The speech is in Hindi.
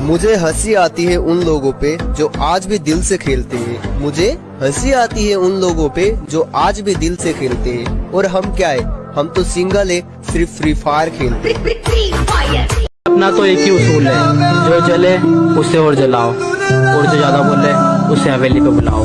मुझे हँसी आती है उन लोगों पे जो आज भी दिल से खेलते हैं। मुझे हँसी आती है उन लोगों पे जो आज भी दिल से खेलते हैं। और हम क्या है? हम तो सिंगल है, सिर्फ़ फ्री फायर खेलते हैं। अपना तो एक ही उसूल है। जो जले उससे और जलाओ। और जो ज़्यादा बोले, उसे हवेली पे बुलाओ।